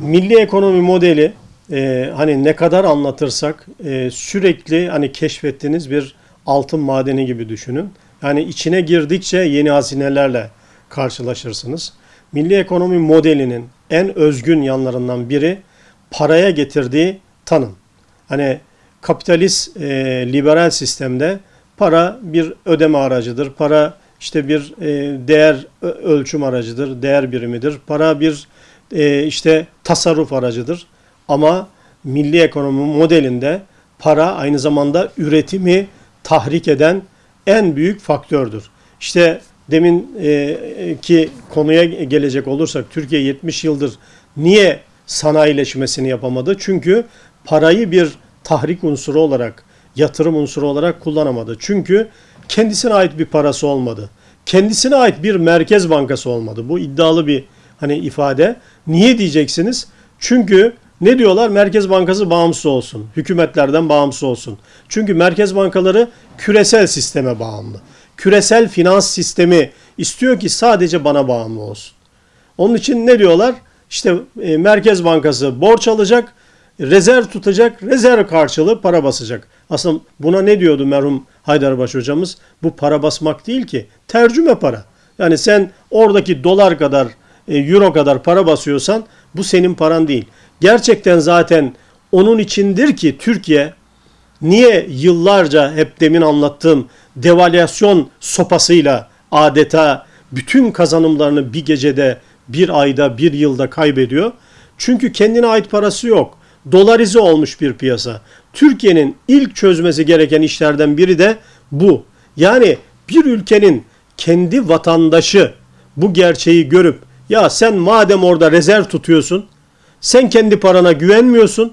milli ekonomi modeli e, hani ne kadar anlatırsak e, sürekli hani keşfettiğiniz bir altın madeni gibi düşünün. Yani içine girdikçe yeni hazinelerle karşılaşırsınız. Milli ekonomi modelinin en özgün yanlarından biri paraya getirdiği tanım. Hani kapitalist e, liberal sistemde para bir ödeme aracıdır. Para işte bir e, değer ölçüm aracıdır, değer birimidir. Para bir e, işte tasarruf aracıdır. Ama milli ekonomi modelinde para aynı zamanda üretimi tahrik eden en büyük faktördür. İşte demin e, ki konuya gelecek olursak Türkiye 70 yıldır niye sanayileşmesini yapamadı? Çünkü parayı bir tahrik unsuru olarak, yatırım unsuru olarak kullanamadı. Çünkü kendisine ait bir parası olmadı. Kendisine ait bir merkez bankası olmadı. Bu iddialı bir hani ifade. Niye diyeceksiniz? Çünkü ne diyorlar? Merkez Bankası bağımsız olsun. Hükümetlerden bağımsız olsun. Çünkü merkez bankaları küresel sisteme bağımlı. Küresel finans sistemi istiyor ki sadece bana bağımlı olsun. Onun için ne diyorlar? İşte e, Merkez Bankası borç alacak, rezerv tutacak, rezerv karşılığı para basacak. Aslında buna ne diyordu merhum Haydarbaş hocamız? Bu para basmak değil ki, tercüme para. Yani sen oradaki dolar kadar, euro kadar para basıyorsan bu senin paran değil. Gerçekten zaten onun içindir ki Türkiye niye yıllarca hep demin anlattığım devalüasyon sopasıyla adeta bütün kazanımlarını bir gecede, bir ayda, bir yılda kaybediyor? Çünkü kendine ait parası yok. Dolarize olmuş bir piyasa. Türkiye'nin ilk çözmesi gereken işlerden biri de bu. Yani bir ülkenin kendi vatandaşı bu gerçeği görüp ya sen madem orada rezerv tutuyorsun, sen kendi parana güvenmiyorsun,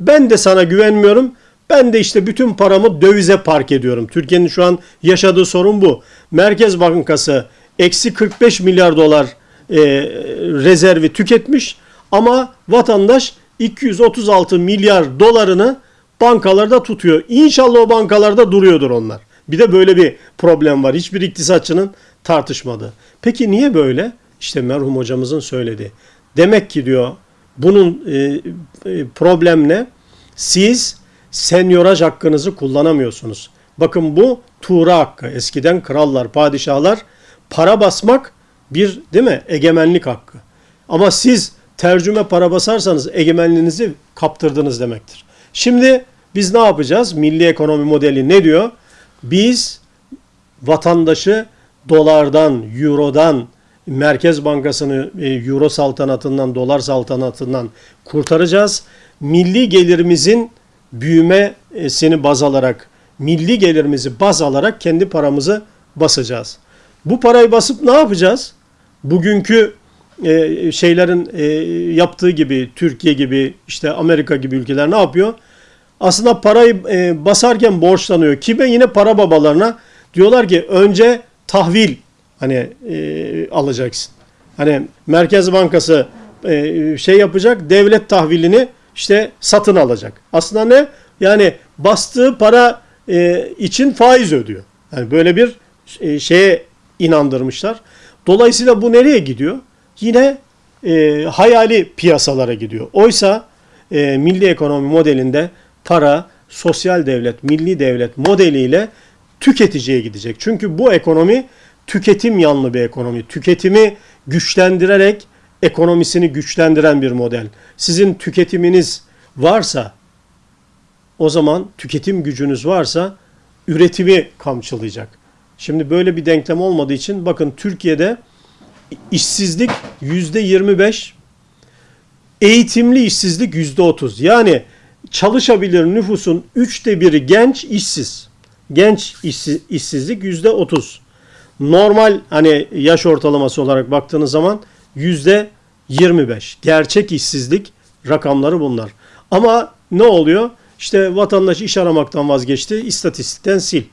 ben de sana güvenmiyorum. Ben de işte bütün paramı dövize park ediyorum. Türkiye'nin şu an yaşadığı sorun bu. Merkez Bankası eksi 45 milyar dolar e, rezervi tüketmiş ama vatandaş 236 milyar dolarını bankalarda tutuyor. İnşallah o bankalarda duruyordur onlar. Bir de böyle bir problem var. Hiçbir iktisatçının tartışmadığı. Peki niye böyle? İşte merhum hocamızın söyledi. Demek ki diyor bunun e, e, problem ne? Siz senyoraj hakkınızı kullanamıyorsunuz. Bakın bu tuğra hakkı. Eskiden krallar, padişahlar para basmak bir değil mi egemenlik hakkı. Ama siz tercüme para basarsanız egemenliğinizi kaptırdınız demektir. Şimdi biz ne yapacağız? Milli ekonomi modeli ne diyor? Biz vatandaşı dolardan, eurodan, Merkez Bankası'nı e, euro saltanatından, dolar saltanatından kurtaracağız. Milli gelirimizin büyümesini baz alarak, milli gelirimizi baz alarak kendi paramızı basacağız. Bu parayı basıp ne yapacağız? Bugünkü e, şeylerin e, yaptığı gibi Türkiye gibi işte Amerika gibi ülkeler ne yapıyor? Aslında parayı e, basarken borçlanıyor. Kime? Yine para babalarına. Diyorlar ki önce tahvil hani e, alacaksın. Hani Merkez Bankası e, şey yapacak, devlet tahvilini işte satın alacak. Aslında ne? Yani bastığı para e, için faiz ödüyor. Yani böyle bir e, şeye inandırmışlar. Dolayısıyla bu nereye gidiyor? Yine e, hayali piyasalara gidiyor. Oysa e, milli ekonomi modelinde para sosyal devlet, milli devlet modeliyle tüketiciye gidecek. Çünkü bu ekonomi tüketim yanlı bir ekonomi. Tüketimi güçlendirerek ekonomisini güçlendiren bir model. Sizin tüketiminiz varsa o zaman tüketim gücünüz varsa üretimi kamçılayacak. Şimdi böyle bir denklem olmadığı için bakın Türkiye'de işsizlik yüzde 25, eğitimli işsizlik yüzde 30. Yani çalışabilir nüfusun üçte biri genç işsiz. Genç işsiz, işsizlik yüzde 30. Normal hani yaş ortalaması olarak baktığınız zaman yüzde 25. Gerçek işsizlik rakamları bunlar. Ama ne oluyor? İşte vatandaş iş aramaktan vazgeçti, istatistikten sil.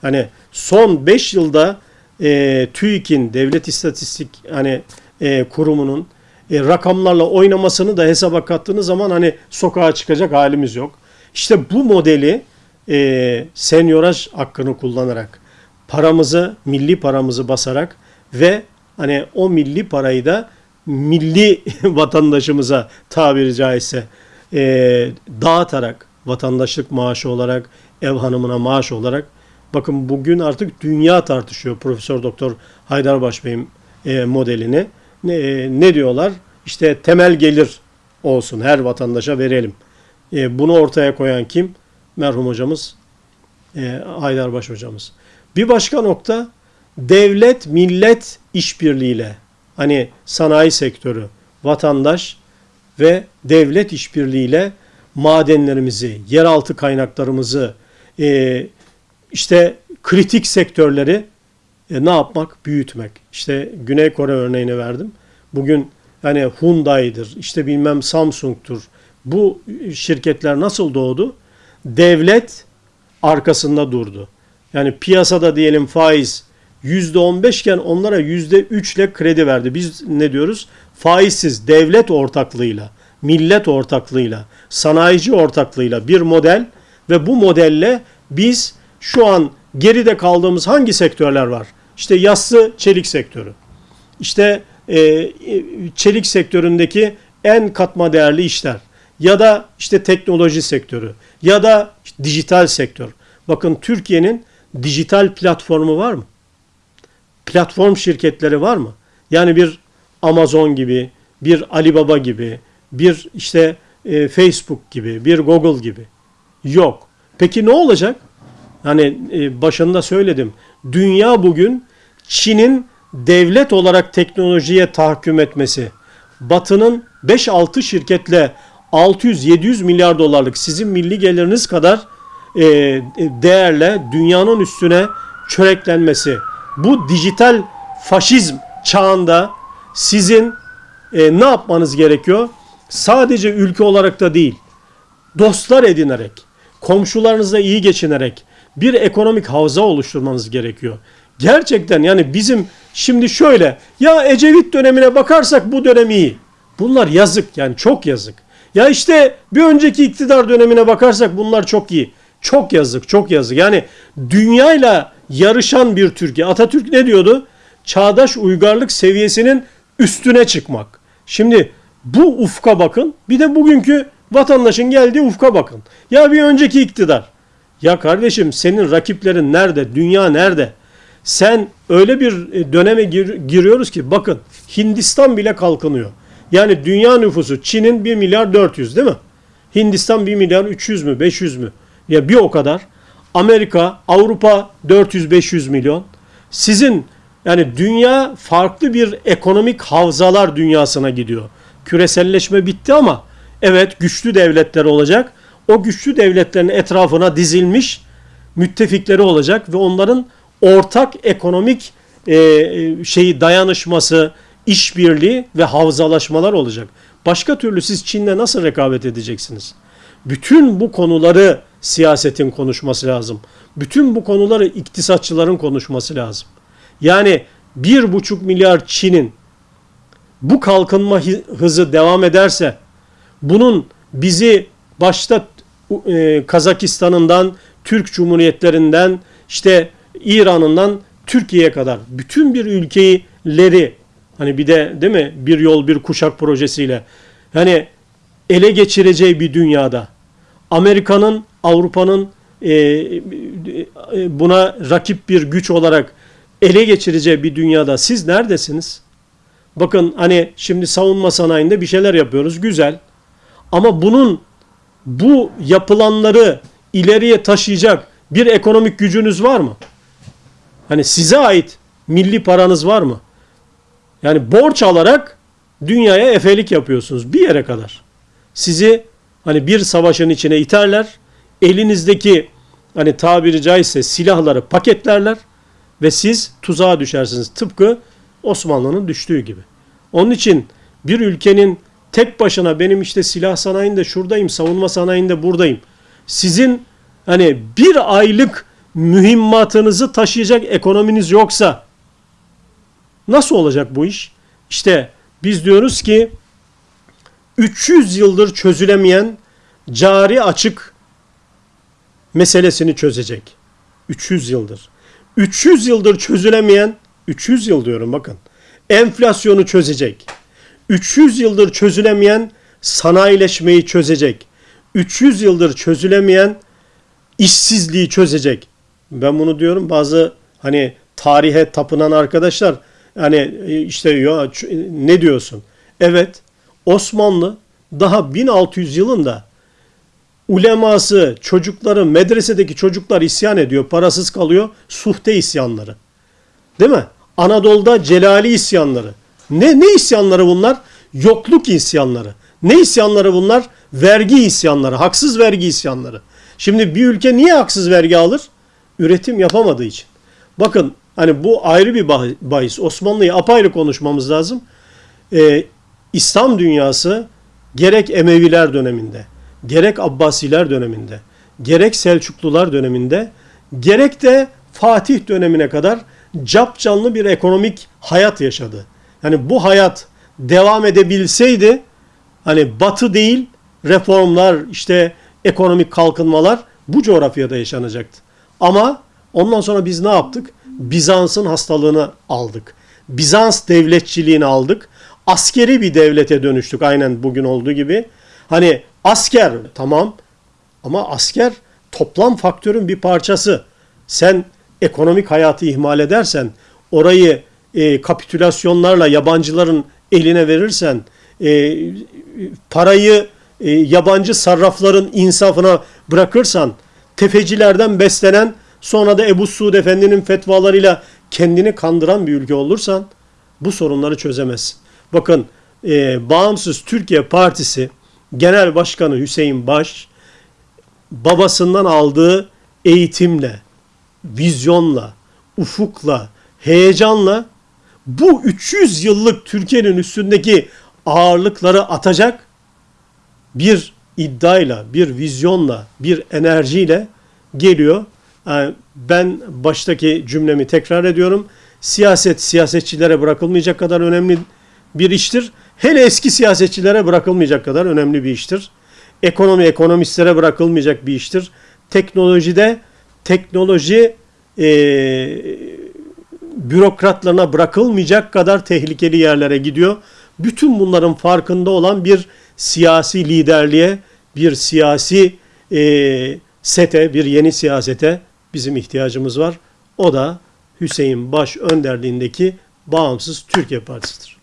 Hani son 5 yılda e, TÜİK'in, Devlet İstatistik hani e, kurumunun e, rakamlarla oynamasını da hesaba kattığınız zaman hani sokağa çıkacak halimiz yok. İşte bu modeli e, senyoraj hakkını kullanarak paramızı, milli paramızı basarak ve hani o milli parayı da milli vatandaşımıza tabiri caizse e, dağıtarak vatandaşlık maaşı olarak ev hanımına maaş olarak bakın bugün artık dünya tartışıyor Profesör Doktor Haydarbaş Bey'in e, modelini. Ne, e, ne diyorlar? İşte temel gelir olsun her vatandaşa verelim. E, bunu ortaya koyan kim? Merhum hocamız e, Haydarbaş hocamız. Bir başka nokta devlet millet işbirliğiyle hani sanayi sektörü, vatandaş ve devlet işbirliğiyle madenlerimizi, yeraltı kaynaklarımızı, e, işte kritik sektörleri e, ne yapmak? Büyütmek. İşte Güney Kore örneğini verdim. Bugün hani Hyundai'dir, işte bilmem Samsung'tur. Bu şirketler nasıl doğdu? Devlet arkasında durdu. Yani piyasada diyelim faiz %15 iken onlara %3 ile kredi verdi. Biz ne diyoruz? Faizsiz devlet ortaklığıyla, millet ortaklığıyla, sanayici ortaklığıyla bir model ve bu modelle biz şu an geride kaldığımız hangi sektörler var? İşte yassı çelik sektörü. İşte e, çelik sektöründeki en katma değerli işler ya da işte teknoloji sektörü ya da işte dijital sektör. Bakın Türkiye'nin dijital platformu var mı? Platform şirketleri var mı? Yani bir Amazon gibi, bir Alibaba gibi, bir işte e, Facebook gibi, bir Google gibi. Yok. Peki ne olacak? Hani e, başında söyledim. Dünya bugün Çin'in devlet olarak teknolojiye tahakküm etmesi, Batı'nın 5-6 şirketle 600-700 milyar dolarlık sizin milli geliriniz kadar e, değerle dünyanın üstüne çöreklenmesi. Bu dijital faşizm çağında sizin e, ne yapmanız gerekiyor? Sadece ülke olarak da değil, dostlar edinerek, komşularınızla iyi geçinerek bir ekonomik havza oluşturmanız gerekiyor. Gerçekten yani bizim şimdi şöyle ya Ecevit dönemine bakarsak bu dönem iyi. Bunlar yazık yani çok yazık. Ya işte bir önceki iktidar dönemine bakarsak bunlar çok iyi. Çok yazık, çok yazık. Yani dünyayla yarışan bir Türkiye. Atatürk ne diyordu? Çağdaş uygarlık seviyesinin üstüne çıkmak. Şimdi bu ufka bakın. Bir de bugünkü vatandaşın geldiği ufka bakın. Ya bir önceki iktidar. Ya kardeşim senin rakiplerin nerede? Dünya nerede? Sen öyle bir e, döneme gir, giriyoruz ki bakın Hindistan bile kalkınıyor. Yani dünya nüfusu Çin'in 1 milyar 400 değil mi? Hindistan 1 milyar 300 mü 500 mü? Ya bir o kadar. Amerika, Avrupa 400-500 milyon. Sizin yani dünya farklı bir ekonomik havzalar dünyasına gidiyor. Küreselleşme bitti ama evet güçlü devletler olacak. O güçlü devletlerin etrafına dizilmiş müttefikleri olacak ve onların ortak ekonomik e, şeyi dayanışması, işbirliği ve havzalaşmalar olacak. Başka türlü siz Çin'le nasıl rekabet edeceksiniz? Bütün bu konuları siyasetin konuşması lazım. Bütün bu konuları iktisatçıların konuşması lazım. Yani bir buçuk milyar Çin'in bu kalkınma hızı devam ederse bunun bizi başta e, Kazakistan'ından, Türk Cumhuriyetlerinden, işte İran'ından Türkiye'ye kadar bütün bir ülkeleri hani bir de değil mi bir yol bir kuşak projesiyle hani ele geçireceği bir dünyada Amerika'nın Avrupa'nın e, e, buna rakip bir güç olarak ele geçireceği bir dünyada siz neredesiniz? Bakın hani şimdi savunma sanayinde bir şeyler yapıyoruz güzel. Ama bunun bu yapılanları ileriye taşıyacak bir ekonomik gücünüz var mı? Hani size ait milli paranız var mı? Yani borç alarak dünyaya efelik yapıyorsunuz bir yere kadar. Sizi hani bir savaşın içine iterler. Elinizdeki hani tabiri caizse silahları paketlerler ve siz tuzağa düşersiniz. Tıpkı Osmanlı'nın düştüğü gibi. Onun için bir ülkenin tek başına benim işte silah sanayinde şuradayım, savunma sanayinde buradayım. Sizin hani bir aylık mühimmatınızı taşıyacak ekonominiz yoksa nasıl olacak bu iş? İşte biz diyoruz ki 300 yıldır çözülemeyen cari açık meselesini çözecek. 300 yıldır. 300 yıldır çözülemeyen 300 yıl diyorum bakın. Enflasyonu çözecek. 300 yıldır çözülemeyen sanayileşmeyi çözecek. 300 yıldır çözülemeyen işsizliği çözecek. Ben bunu diyorum bazı hani tarihe tapınan arkadaşlar hani işte ya ne diyorsun? Evet Osmanlı daha 1600 yılında uleması, çocukları, medresedeki çocuklar isyan ediyor, parasız kalıyor. Suhte isyanları. Değil mi? Anadolu'da Celali isyanları. Ne ne isyanları bunlar? Yokluk isyanları. Ne isyanları bunlar? Vergi isyanları, haksız vergi isyanları. Şimdi bir ülke niye haksız vergi alır? Üretim yapamadığı için. Bakın hani bu ayrı bir bah- bahis. Osmanlı'yı apayrı konuşmamız lazım. Ee, İslam dünyası gerek Emeviler döneminde, gerek Abbasiler döneminde, gerek Selçuklular döneminde, gerek de Fatih dönemine kadar cap canlı bir ekonomik hayat yaşadı. Yani bu hayat devam edebilseydi hani batı değil reformlar işte ekonomik kalkınmalar bu coğrafyada yaşanacaktı. Ama ondan sonra biz ne yaptık? Bizans'ın hastalığını aldık. Bizans devletçiliğini aldık. Askeri bir devlete dönüştük aynen bugün olduğu gibi. Hani asker tamam ama asker toplam faktörün bir parçası. Sen ekonomik hayatı ihmal edersen, orayı e, kapitülasyonlarla yabancıların eline verirsen, e, parayı e, yabancı sarrafların insafına bırakırsan, tefecilerden beslenen, sonra da Ebu Suud Efendi'nin fetvalarıyla kendini kandıran bir ülke olursan, bu sorunları çözemezsin. Bakın, e, Bağımsız Türkiye Partisi Genel Başkanı Hüseyin Baş, babasından aldığı eğitimle, vizyonla, ufukla, heyecanla bu 300 yıllık Türkiye'nin üstündeki ağırlıkları atacak bir iddiayla, bir vizyonla, bir enerjiyle geliyor. Yani ben baştaki cümlemi tekrar ediyorum. Siyaset siyasetçilere bırakılmayacak kadar önemli bir iştir. Hele eski siyasetçilere bırakılmayacak kadar önemli bir iştir. Ekonomi ekonomistlere bırakılmayacak bir iştir. Teknolojide teknoloji e, bürokratlarına bırakılmayacak kadar tehlikeli yerlere gidiyor. Bütün bunların farkında olan bir siyasi liderliğe, bir siyasi e, sete, bir yeni siyasete bizim ihtiyacımız var. O da Hüseyin Baş önderliğindeki Bağımsız Türkiye Partisi'dir.